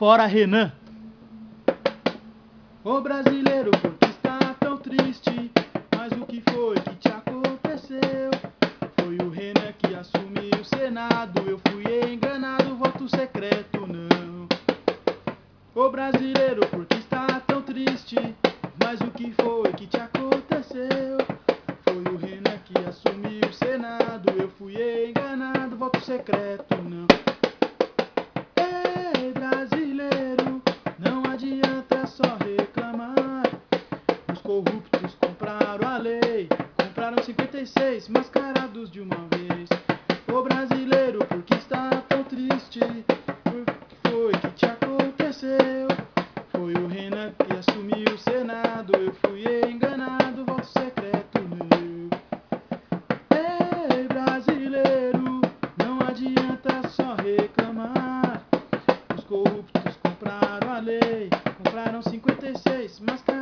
fora, Renan. Ô brasileiro, por que está tão triste? Mas o que foi que te aconteceu? Foi o Renan que assumiu o Senado. Eu fui enganado, voto secreto não. Ô brasileiro, por que está tão triste? Mas o que foi que te aconteceu? Foi o Renan que assumiu o Senado. Eu fui enganado, voto secreto não. Corruptos compraram a lei, compraram 56 mascarados de uma vez. Ô brasileiro, por que está tão triste? O que foi que te aconteceu? Foi o Renan que assumiu o Senado. Eu fui enganado, voto secreto meu. Ei, brasileiro, não adianta só reclamar. Os corruptos compraram a lei, compraram 56 mascarados.